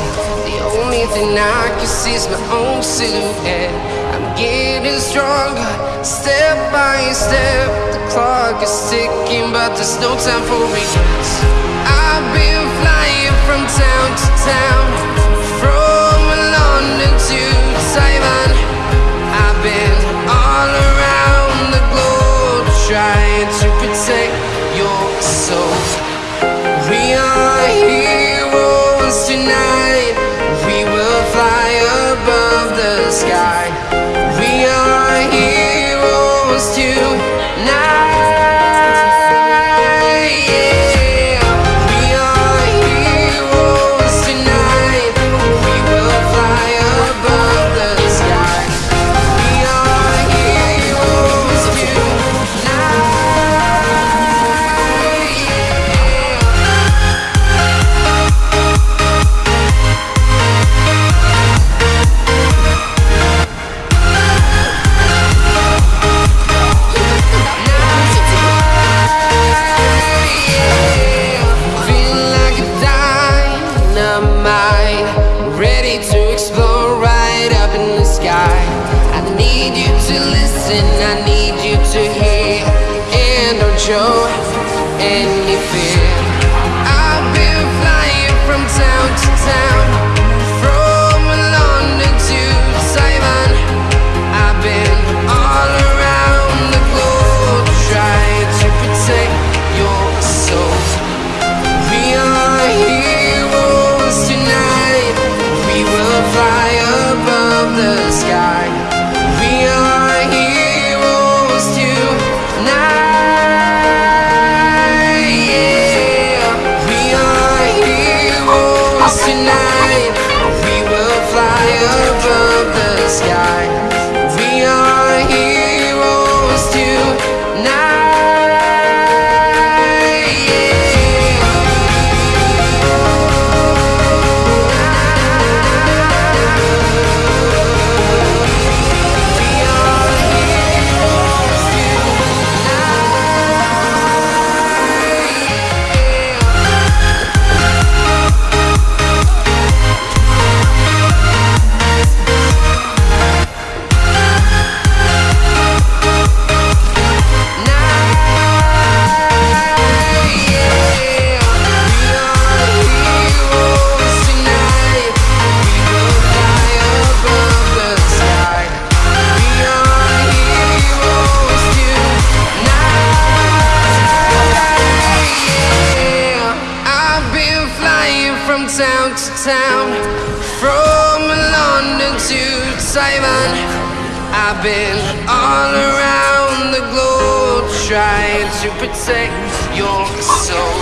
empty. The only thing I can see is my own silhouette. I'm getting stronger, step by step. The clock is ticking, but there's no time for regrets. I've been flying from town to town, from London to Taiwan. I've been all around the globe trying I've been all around the globe trying to protect your soul.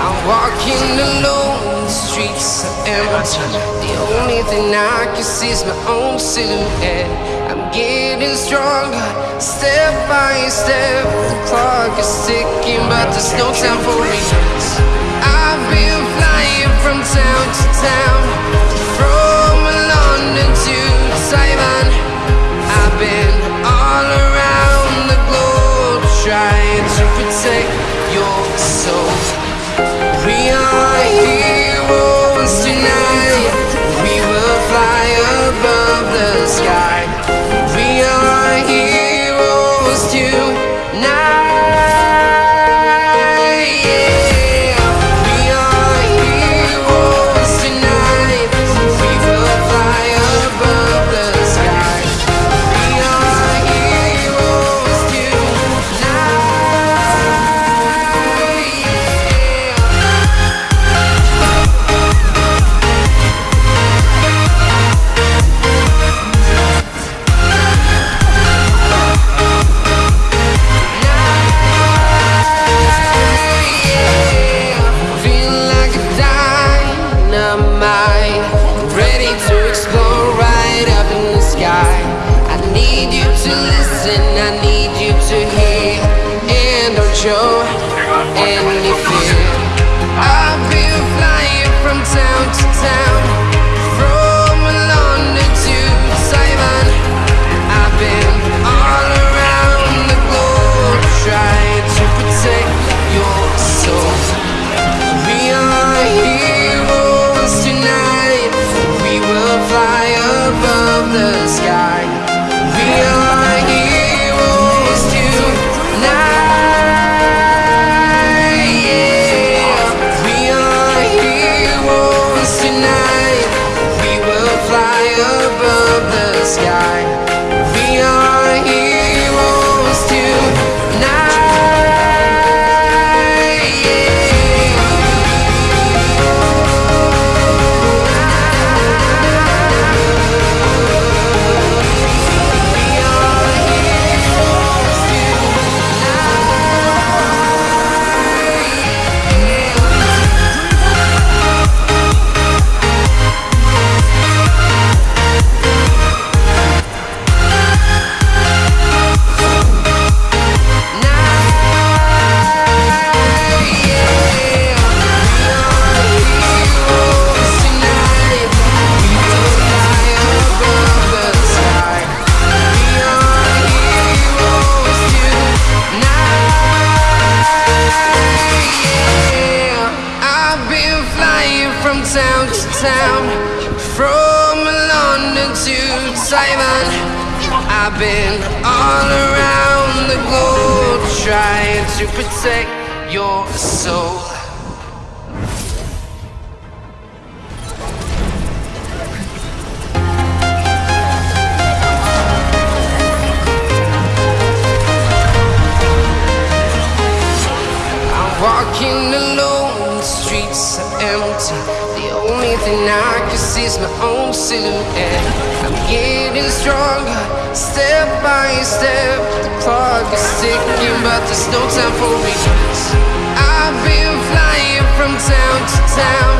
I'm walking alone, the streets are empty. The only thing I can see is my own silhouette. Getting stronger, step by step. The clock is ticking, but there's no time for regrets. I've been flying from town to town, from London to Taiwan. I've been is my own silhouette. I'm getting stronger, step by step. The clock is ticking, but there's no time for me. I've been flying from town to town,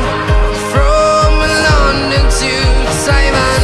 from London to Taiwan.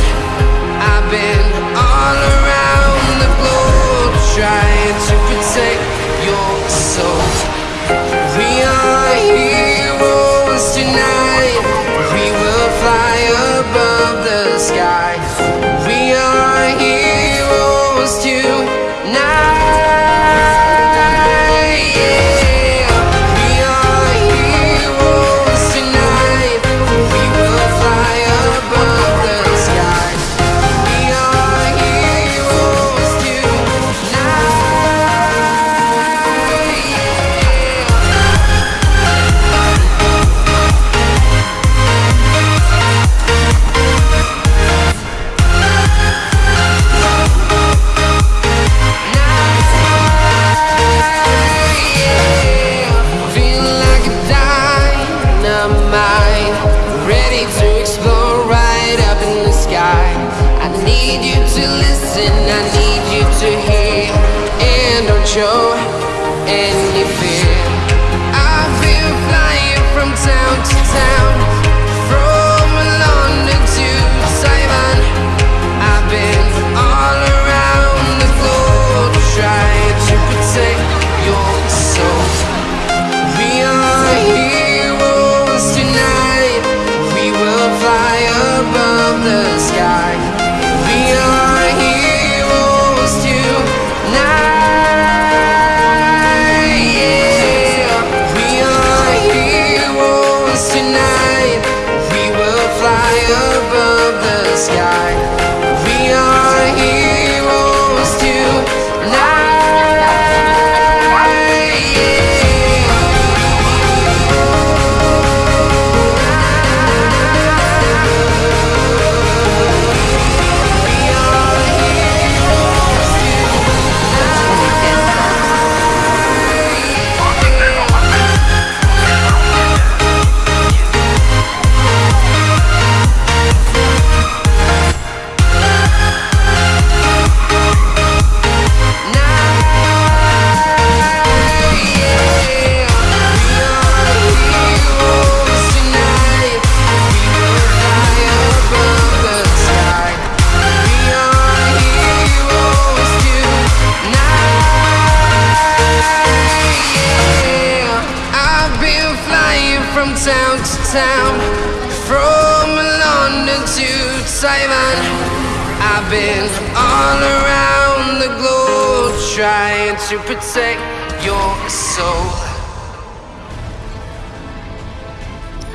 to protect your soul.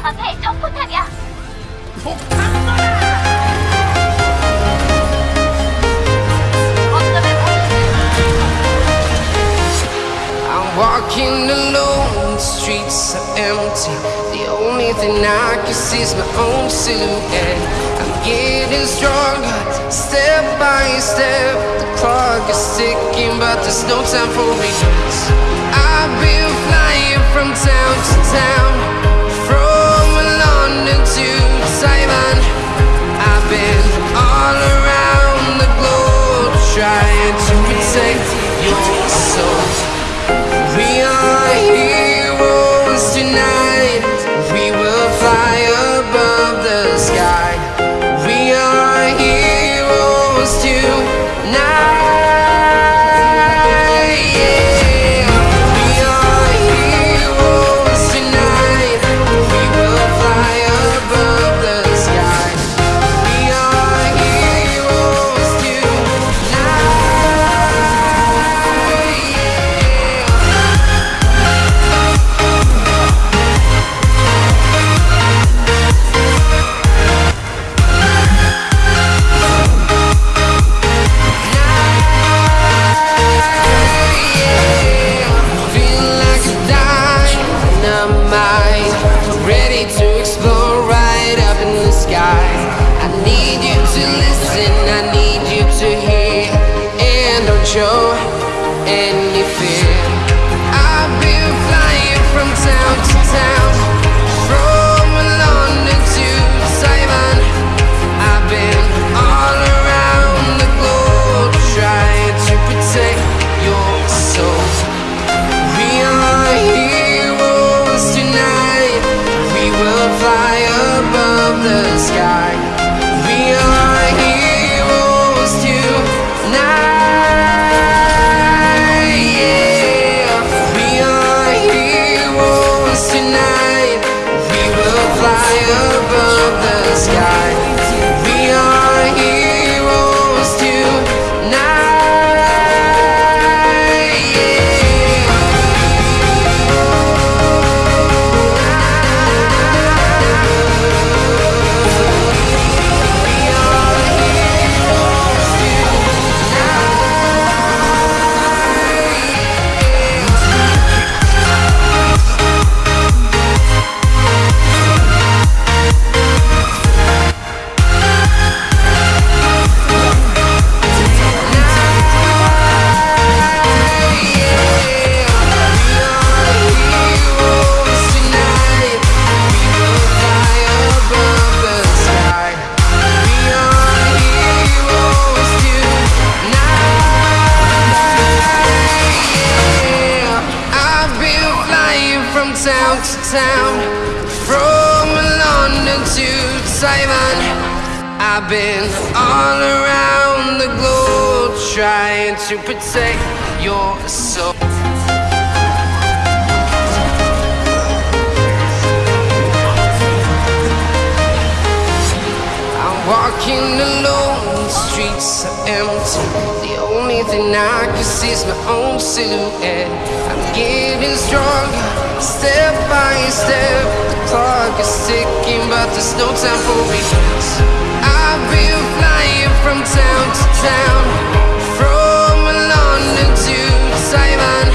앞에 적포탑이야. Walking alone, the streets are empty. The only thing I can see is my own silhouette getting stronger Step by step The clock is ticking But there's no time for me. I've been flying from town to town. I've been flying from town to town, from London to. I've been all around the globe trying to protect your soul. We are heroes tonight. We will fly above the sky. Fly above the sky. To protect your soul. I'm walking alone, the streets are empty. The only thing I can see is my own silhouette. I'm getting stronger, step by step. The clock is ticking, but there's no time for regrets. I've been flying from town to town, Taiwan.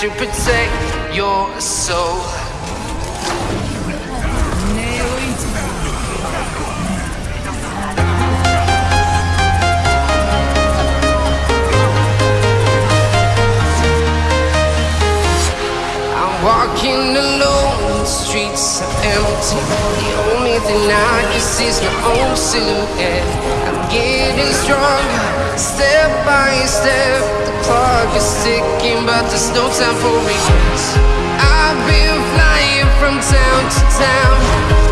To protect your soul. I'm walking alone, the streets are empty. The only thing I can see is my own silhouette. I'm getting stronger, step by step. Clock is ticking, but there's no time for regrets. I've been flying from town to town,